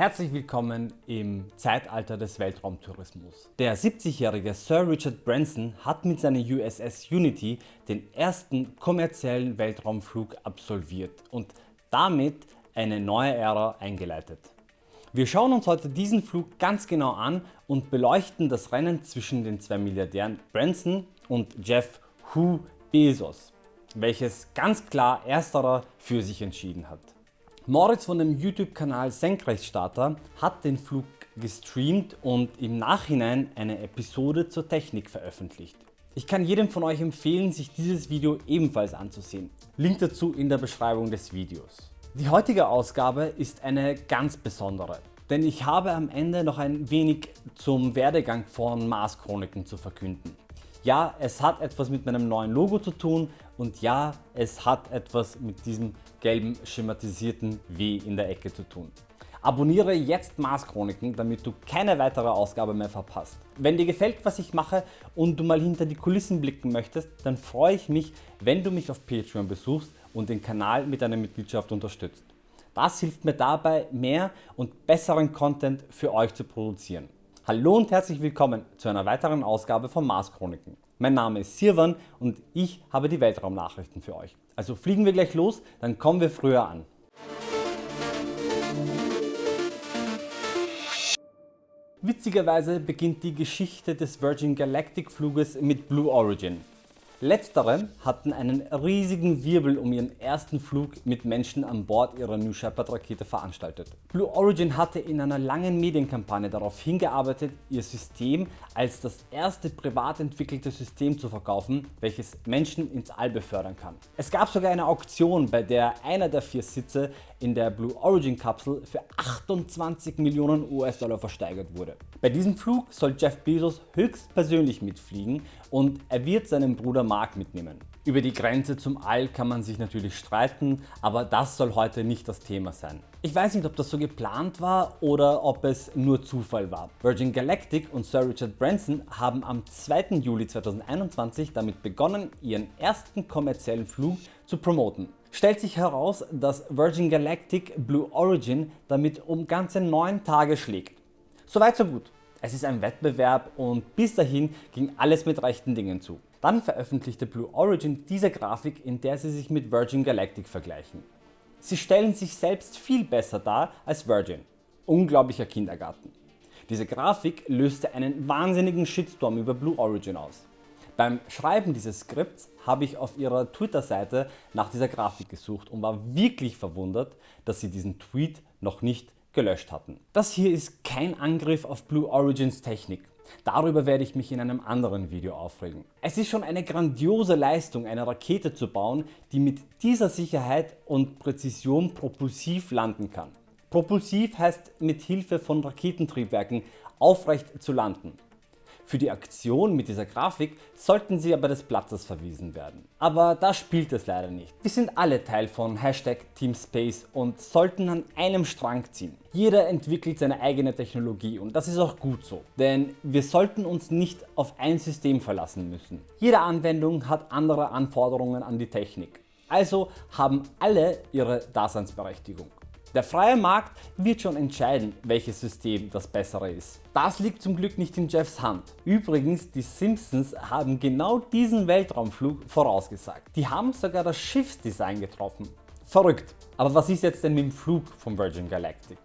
Herzlich willkommen im Zeitalter des Weltraumtourismus. Der 70-jährige Sir Richard Branson hat mit seiner USS Unity den ersten kommerziellen Weltraumflug absolviert und damit eine neue Ära eingeleitet. Wir schauen uns heute diesen Flug ganz genau an und beleuchten das Rennen zwischen den zwei Milliardären Branson und Jeff Hu Bezos, welches ganz klar ersterer für sich entschieden hat. Moritz von dem YouTube-Kanal Senkrechtstarter hat den Flug gestreamt und im Nachhinein eine Episode zur Technik veröffentlicht. Ich kann jedem von euch empfehlen, sich dieses Video ebenfalls anzusehen. Link dazu in der Beschreibung des Videos. Die heutige Ausgabe ist eine ganz besondere, denn ich habe am Ende noch ein wenig zum Werdegang von Mars Chroniken zu verkünden. Ja, es hat etwas mit meinem neuen Logo zu tun und ja, es hat etwas mit diesem gelben schematisierten W in der Ecke zu tun. Abonniere jetzt Mars Chroniken, damit du keine weitere Ausgabe mehr verpasst. Wenn dir gefällt was ich mache und du mal hinter die Kulissen blicken möchtest, dann freue ich mich wenn du mich auf Patreon besuchst und den Kanal mit einer Mitgliedschaft unterstützt. Das hilft mir dabei mehr und besseren Content für euch zu produzieren. Hallo und herzlich willkommen zu einer weiteren Ausgabe von Mars Chroniken. Mein Name ist Sirwan und ich habe die Weltraumnachrichten für euch. Also fliegen wir gleich los, dann kommen wir früher an. Witzigerweise beginnt die Geschichte des Virgin Galactic Fluges mit Blue Origin. Letztere hatten einen riesigen Wirbel um ihren ersten Flug mit Menschen an Bord ihrer New Shepard Rakete veranstaltet. Blue Origin hatte in einer langen Medienkampagne darauf hingearbeitet, ihr System als das erste privat entwickelte System zu verkaufen, welches Menschen ins All befördern kann. Es gab sogar eine Auktion, bei der einer der vier Sitze in der Blue Origin Kapsel für 28 Millionen US-Dollar versteigert wurde. Bei diesem Flug soll Jeff Bezos höchstpersönlich mitfliegen und er wird seinen Bruder Mark mitnehmen. Über die Grenze zum All kann man sich natürlich streiten, aber das soll heute nicht das Thema sein. Ich weiß nicht ob das so geplant war oder ob es nur Zufall war. Virgin Galactic und Sir Richard Branson haben am 2. Juli 2021 damit begonnen ihren ersten kommerziellen Flug zu promoten. Stellt sich heraus, dass Virgin Galactic Blue Origin damit um ganze 9 Tage schlägt. Soweit so gut. Es ist ein Wettbewerb und bis dahin ging alles mit rechten Dingen zu. Dann veröffentlichte Blue Origin diese Grafik in der sie sich mit Virgin Galactic vergleichen. Sie stellen sich selbst viel besser dar als Virgin. Unglaublicher Kindergarten. Diese Grafik löste einen wahnsinnigen Shitstorm über Blue Origin aus. Beim Schreiben dieses Skripts habe ich auf ihrer Twitter-Seite nach dieser Grafik gesucht und war wirklich verwundert, dass sie diesen Tweet noch nicht gelöscht hatten. Das hier ist kein Angriff auf Blue Origins Technik. Darüber werde ich mich in einem anderen Video aufregen. Es ist schon eine grandiose Leistung eine Rakete zu bauen, die mit dieser Sicherheit und Präzision propulsiv landen kann. Propulsiv heißt mit Hilfe von Raketentriebwerken aufrecht zu landen. Für die Aktion mit dieser Grafik sollten Sie aber des Platzes verwiesen werden. Aber da spielt es leider nicht. Wir sind alle Teil von Hashtag Teamspace und sollten an einem Strang ziehen. Jeder entwickelt seine eigene Technologie und das ist auch gut so, denn wir sollten uns nicht auf ein System verlassen müssen. Jede Anwendung hat andere Anforderungen an die Technik. Also haben alle ihre Daseinsberechtigung. Der freie Markt wird schon entscheiden welches System das bessere ist. Das liegt zum Glück nicht in Jeffs Hand. Übrigens die Simpsons haben genau diesen Weltraumflug vorausgesagt. Die haben sogar das Schiffsdesign getroffen. Verrückt. Aber was ist jetzt denn mit dem Flug von Virgin Galactic?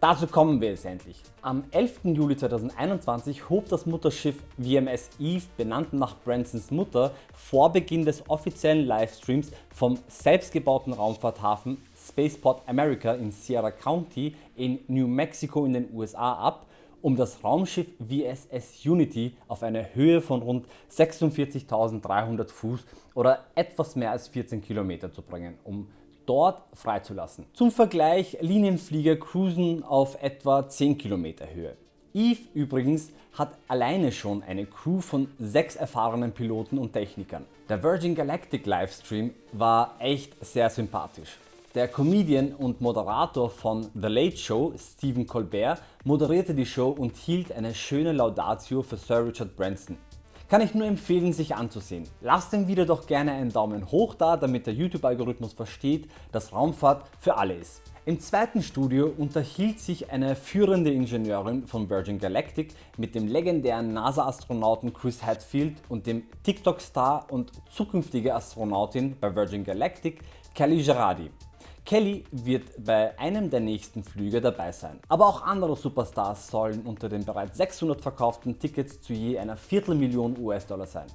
Dazu kommen wir jetzt endlich. Am 11. Juli 2021 hob das Mutterschiff VMS Eve, benannt nach Bransons Mutter, vor Beginn des offiziellen Livestreams vom selbstgebauten Raumfahrthafen Spaceport America in Sierra County in New Mexico in den USA ab, um das Raumschiff VSS Unity auf eine Höhe von rund 46.300 Fuß oder etwas mehr als 14 Kilometer zu bringen, um dort freizulassen. Zum Vergleich Linienflieger cruisen auf etwa 10 Kilometer Höhe. Eve übrigens hat alleine schon eine Crew von 6 erfahrenen Piloten und Technikern. Der Virgin Galactic Livestream war echt sehr sympathisch. Der Comedian und Moderator von The Late Show, Stephen Colbert, moderierte die Show und hielt eine schöne Laudatio für Sir Richard Branson. Kann ich nur empfehlen sich anzusehen. Lasst dem Video doch gerne einen Daumen hoch da, damit der YouTube Algorithmus versteht, dass Raumfahrt für alle ist. Im zweiten Studio unterhielt sich eine führende Ingenieurin von Virgin Galactic mit dem legendären NASA-Astronauten Chris Hadfield und dem TikTok-Star und zukünftige Astronautin bei Virgin Galactic Kelly Gerardi. Kelly wird bei einem der nächsten Flüge dabei sein. Aber auch andere Superstars sollen unter den bereits 600 verkauften Tickets zu je einer Viertelmillion US-Dollar sein.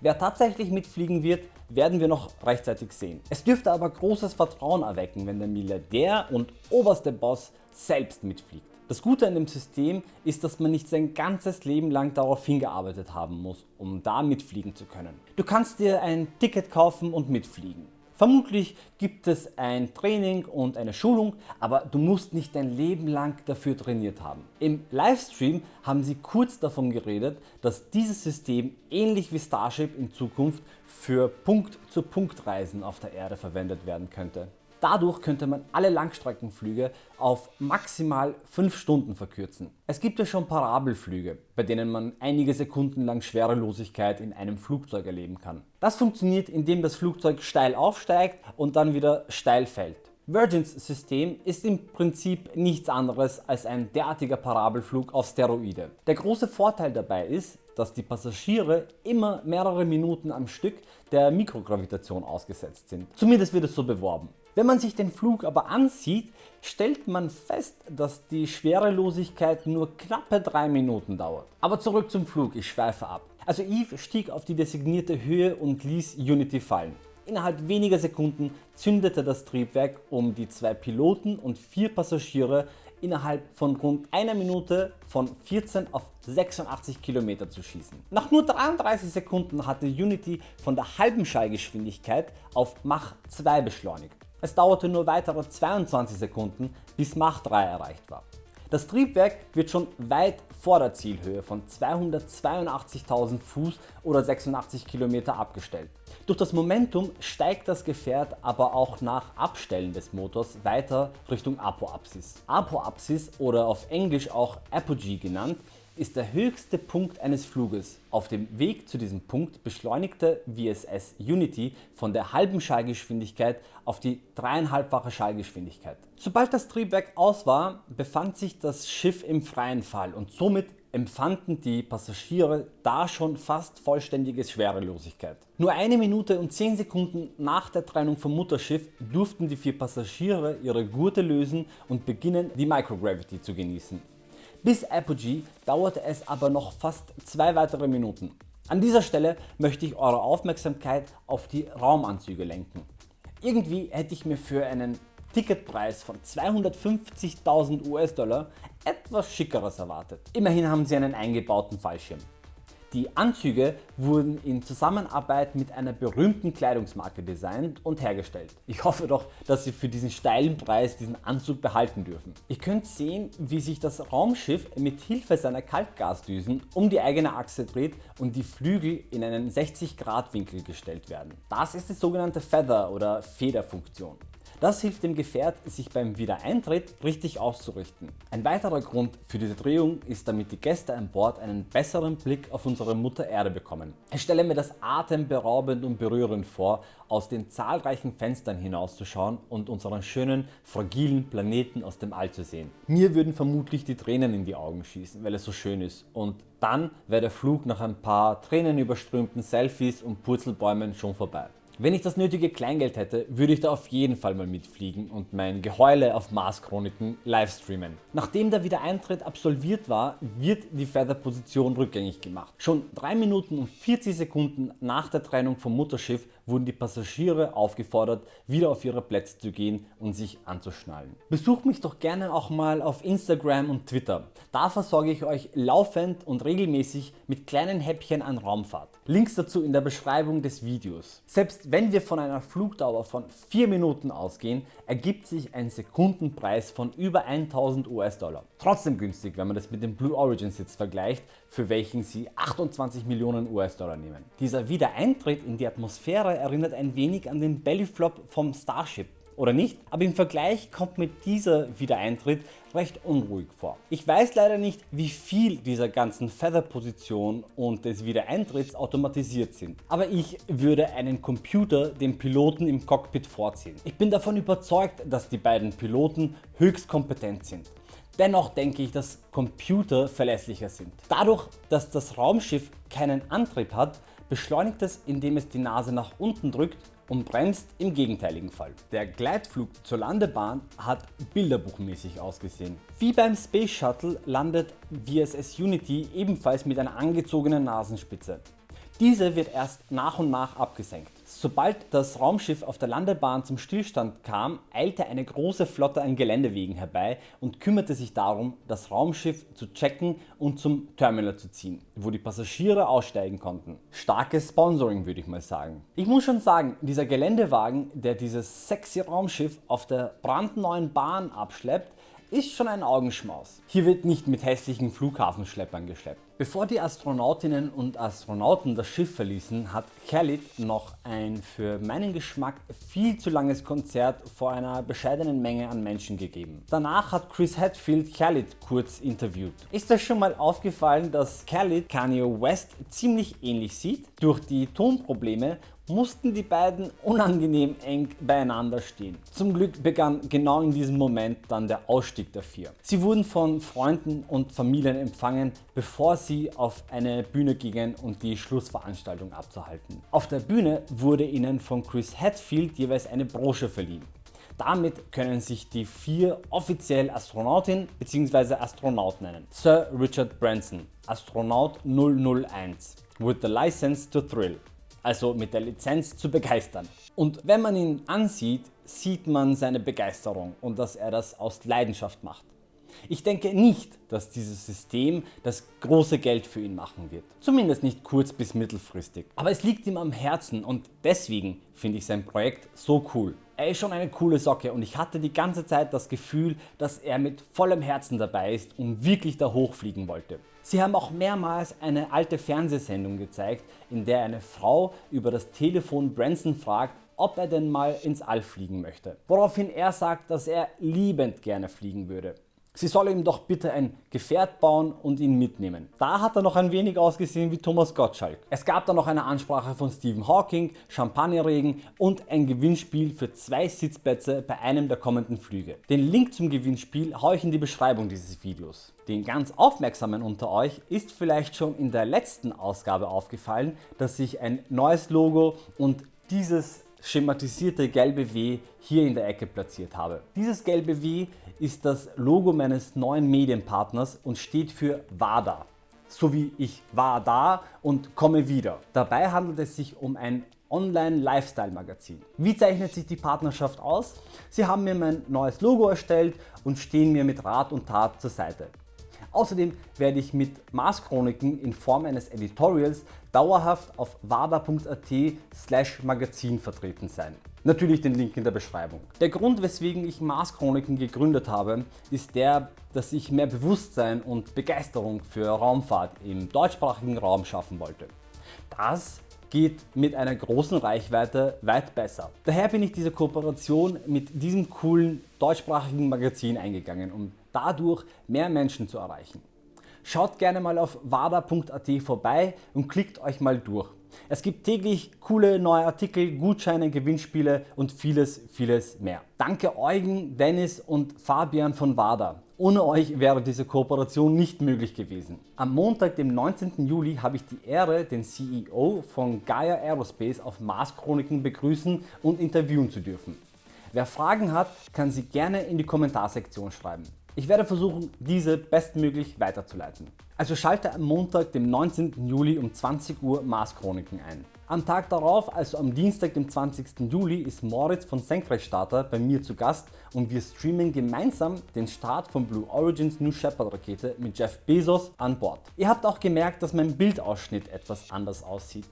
Wer tatsächlich mitfliegen wird, werden wir noch rechtzeitig sehen. Es dürfte aber großes Vertrauen erwecken, wenn der Milliardär und oberste Boss selbst mitfliegt. Das Gute an dem System ist, dass man nicht sein ganzes Leben lang darauf hingearbeitet haben muss, um da mitfliegen zu können. Du kannst dir ein Ticket kaufen und mitfliegen. Vermutlich gibt es ein Training und eine Schulung, aber du musst nicht dein Leben lang dafür trainiert haben. Im Livestream haben sie kurz davon geredet, dass dieses System ähnlich wie Starship in Zukunft für Punkt-zu-Punkt-Reisen auf der Erde verwendet werden könnte. Dadurch könnte man alle Langstreckenflüge auf maximal 5 Stunden verkürzen. Es gibt ja schon Parabelflüge, bei denen man einige Sekunden lang Schwerelosigkeit in einem Flugzeug erleben kann. Das funktioniert indem das Flugzeug steil aufsteigt und dann wieder steil fällt. Virgins System ist im Prinzip nichts anderes als ein derartiger Parabelflug auf Steroide. Der große Vorteil dabei ist, dass die Passagiere immer mehrere Minuten am Stück der Mikrogravitation ausgesetzt sind. Zumindest wird es so beworben. Wenn man sich den Flug aber ansieht, stellt man fest, dass die Schwerelosigkeit nur knappe 3 Minuten dauert. Aber zurück zum Flug, ich schweife ab. Also Eve stieg auf die designierte Höhe und ließ Unity fallen. Innerhalb weniger Sekunden zündete das Triebwerk, um die zwei Piloten und vier Passagiere innerhalb von rund einer Minute von 14 auf 86 km zu schießen. Nach nur 33 Sekunden hatte Unity von der halben Schallgeschwindigkeit auf Mach 2 beschleunigt. Es dauerte nur weitere 22 Sekunden bis Mach 3 erreicht war. Das Triebwerk wird schon weit vor der Zielhöhe von 282.000 Fuß oder 86 km abgestellt. Durch das Momentum steigt das Gefährt aber auch nach Abstellen des Motors weiter Richtung Apoapsis. Apoapsis oder auf Englisch auch Apogee genannt ist der höchste Punkt eines Fluges. Auf dem Weg zu diesem Punkt beschleunigte VSS Unity von der halben Schallgeschwindigkeit auf die dreieinhalbfache Schallgeschwindigkeit. Sobald das Triebwerk aus war, befand sich das Schiff im freien Fall und somit empfanden die Passagiere da schon fast vollständige Schwerelosigkeit. Nur eine Minute und 10 Sekunden nach der Trennung vom Mutterschiff durften die vier Passagiere ihre Gurte lösen und beginnen die Microgravity zu genießen. Bis Apogee dauerte es aber noch fast zwei weitere Minuten. An dieser Stelle möchte ich eure Aufmerksamkeit auf die Raumanzüge lenken. Irgendwie hätte ich mir für einen Ticketpreis von 250.000 US-Dollar etwas schickeres erwartet. Immerhin haben sie einen eingebauten Fallschirm. Die Anzüge wurden in Zusammenarbeit mit einer berühmten Kleidungsmarke designt und hergestellt. Ich hoffe doch, dass Sie für diesen steilen Preis diesen Anzug behalten dürfen. Ihr könnt sehen, wie sich das Raumschiff mit Hilfe seiner Kaltgasdüsen um die eigene Achse dreht und die Flügel in einen 60 Grad Winkel gestellt werden. Das ist die sogenannte Feather oder Federfunktion. Das hilft dem Gefährt sich beim Wiedereintritt richtig auszurichten. Ein weiterer Grund für diese Drehung ist damit die Gäste an Bord einen besseren Blick auf unsere Mutter Erde bekommen. Ich stelle mir das atemberaubend und berührend vor aus den zahlreichen Fenstern hinauszuschauen und unseren schönen fragilen Planeten aus dem All zu sehen. Mir würden vermutlich die Tränen in die Augen schießen weil es so schön ist und dann wäre der Flug nach ein paar tränenüberströmten Selfies und Purzelbäumen schon vorbei. Wenn ich das nötige Kleingeld hätte, würde ich da auf jeden Fall mal mitfliegen und mein Geheule auf Mars Chroniken livestreamen. Nachdem der Wiedereintritt absolviert war, wird die Feather Position rückgängig gemacht. Schon 3 Minuten und 40 Sekunden nach der Trennung vom Mutterschiff wurden die Passagiere aufgefordert wieder auf ihre Plätze zu gehen und sich anzuschnallen. Besucht mich doch gerne auch mal auf Instagram und Twitter. Da versorge ich euch laufend und regelmäßig mit kleinen Häppchen an Raumfahrt. Links dazu in der Beschreibung des Videos. Selbst wenn wir von einer Flugdauer von 4 Minuten ausgehen, ergibt sich ein Sekundenpreis von über 1000 US-Dollar. Trotzdem günstig, wenn man das mit dem Blue Origin Sitz vergleicht, für welchen sie 28 Millionen US-Dollar nehmen. Dieser Wiedereintritt in die Atmosphäre erinnert ein wenig an den Bellyflop vom Starship. oder nicht, aber im Vergleich kommt mir dieser Wiedereintritt recht unruhig vor. Ich weiß leider nicht wie viel dieser ganzen Feather Position und des Wiedereintritts automatisiert sind, aber ich würde einen Computer dem Piloten im Cockpit vorziehen. Ich bin davon überzeugt, dass die beiden Piloten höchst kompetent sind. Dennoch denke ich, dass Computer verlässlicher sind. Dadurch, dass das Raumschiff keinen Antrieb hat, beschleunigt es indem es die Nase nach unten drückt und bremst im gegenteiligen Fall. Der Gleitflug zur Landebahn hat bilderbuchmäßig ausgesehen. Wie beim Space Shuttle landet VSS Unity ebenfalls mit einer angezogenen Nasenspitze. Diese wird erst nach und nach abgesenkt. Sobald das Raumschiff auf der Landebahn zum Stillstand kam, eilte eine große Flotte an Geländewegen herbei und kümmerte sich darum, das Raumschiff zu checken und zum Terminal zu ziehen, wo die Passagiere aussteigen konnten. Starkes Sponsoring würde ich mal sagen. Ich muss schon sagen, dieser Geländewagen, der dieses sexy Raumschiff auf der brandneuen Bahn abschleppt, ist schon ein Augenschmaus. Hier wird nicht mit hässlichen Flughafenschleppern geschleppt. Bevor die Astronautinnen und Astronauten das Schiff verließen, hat Khalid noch ein für meinen Geschmack viel zu langes Konzert vor einer bescheidenen Menge an Menschen gegeben. Danach hat Chris Hadfield Khalid kurz interviewt. Ist euch schon mal aufgefallen, dass Khalid Kanye West ziemlich ähnlich sieht? Durch die Tonprobleme mussten die beiden unangenehm eng beieinander stehen. Zum Glück begann genau in diesem Moment dann der Ausstieg der vier. Sie wurden von Freunden und Familien empfangen, bevor sie auf eine Bühne gingen um die Schlussveranstaltung abzuhalten. Auf der Bühne wurde ihnen von Chris Hadfield jeweils eine Brosche verliehen. Damit können sich die vier offiziell Astronautin bzw. Astronaut nennen. Sir Richard Branson, Astronaut 001, with the license to thrill also mit der Lizenz zu begeistern. Und wenn man ihn ansieht, sieht man seine Begeisterung und dass er das aus Leidenschaft macht. Ich denke nicht, dass dieses System das große Geld für ihn machen wird. Zumindest nicht kurz- bis mittelfristig. Aber es liegt ihm am Herzen und deswegen finde ich sein Projekt so cool. Er ist schon eine coole Socke und ich hatte die ganze Zeit das Gefühl, dass er mit vollem Herzen dabei ist und wirklich da hochfliegen wollte. Sie haben auch mehrmals eine alte Fernsehsendung gezeigt, in der eine Frau über das Telefon Branson fragt, ob er denn mal ins All fliegen möchte. Woraufhin er sagt, dass er liebend gerne fliegen würde. Sie soll ihm doch bitte ein Gefährt bauen und ihn mitnehmen. Da hat er noch ein wenig ausgesehen wie Thomas Gottschalk. Es gab dann noch eine Ansprache von Stephen Hawking, Champagnerregen und ein Gewinnspiel für zwei Sitzplätze bei einem der kommenden Flüge. Den Link zum Gewinnspiel haue ich in die Beschreibung dieses Videos. Den ganz Aufmerksamen unter euch ist vielleicht schon in der letzten Ausgabe aufgefallen, dass ich ein neues Logo und dieses schematisierte gelbe W hier in der Ecke platziert habe. Dieses gelbe W ist das Logo meines neuen Medienpartners und steht für WADA. So wie ich war da und komme wieder. Dabei handelt es sich um ein Online-Lifestyle-Magazin. Wie zeichnet sich die Partnerschaft aus? Sie haben mir mein neues Logo erstellt und stehen mir mit Rat und Tat zur Seite. Außerdem werde ich mit Mars Chroniken in Form eines Editorials dauerhaft auf wada.at slash magazin vertreten sein. Natürlich den Link in der Beschreibung. Der Grund weswegen ich Mars Chroniken gegründet habe, ist der, dass ich mehr Bewusstsein und Begeisterung für Raumfahrt im deutschsprachigen Raum schaffen wollte. Das geht mit einer großen Reichweite weit besser. Daher bin ich diese Kooperation mit diesem coolen deutschsprachigen Magazin eingegangen, um dadurch mehr Menschen zu erreichen. Schaut gerne mal auf wada.at vorbei und klickt euch mal durch. Es gibt täglich coole neue Artikel, Gutscheine, Gewinnspiele und vieles, vieles mehr. Danke Eugen, Dennis und Fabian von WADA. Ohne euch wäre diese Kooperation nicht möglich gewesen. Am Montag, dem 19. Juli, habe ich die Ehre, den CEO von Gaia Aerospace auf Mars Chroniken begrüßen und interviewen zu dürfen. Wer Fragen hat, kann sie gerne in die Kommentarsektion schreiben. Ich werde versuchen, diese bestmöglich weiterzuleiten. Also schalte am Montag, dem 19. Juli um 20 Uhr Mars Chroniken ein. Am Tag darauf, also am Dienstag, dem 20. Juli, ist Moritz von Senkrechtstarter bei mir zu Gast und wir streamen gemeinsam den Start von Blue Origins New Shepard Rakete mit Jeff Bezos an Bord. Ihr habt auch gemerkt, dass mein Bildausschnitt etwas anders aussieht.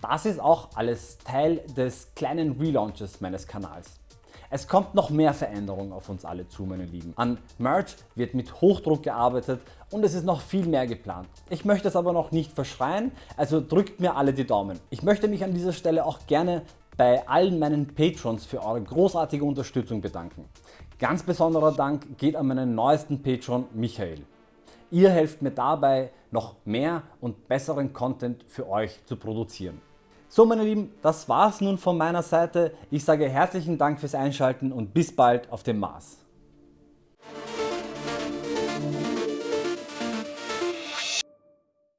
Das ist auch alles Teil des kleinen Relaunches meines Kanals. Es kommt noch mehr Veränderungen auf uns alle zu meine Lieben. An Merch wird mit Hochdruck gearbeitet und es ist noch viel mehr geplant. Ich möchte es aber noch nicht verschreien, also drückt mir alle die Daumen. Ich möchte mich an dieser Stelle auch gerne bei allen meinen Patrons für eure großartige Unterstützung bedanken. Ganz besonderer Dank geht an meinen neuesten Patron Michael. Ihr helft mir dabei noch mehr und besseren Content für euch zu produzieren. So meine Lieben, das war's nun von meiner Seite. Ich sage herzlichen Dank fürs Einschalten und bis bald auf dem Mars.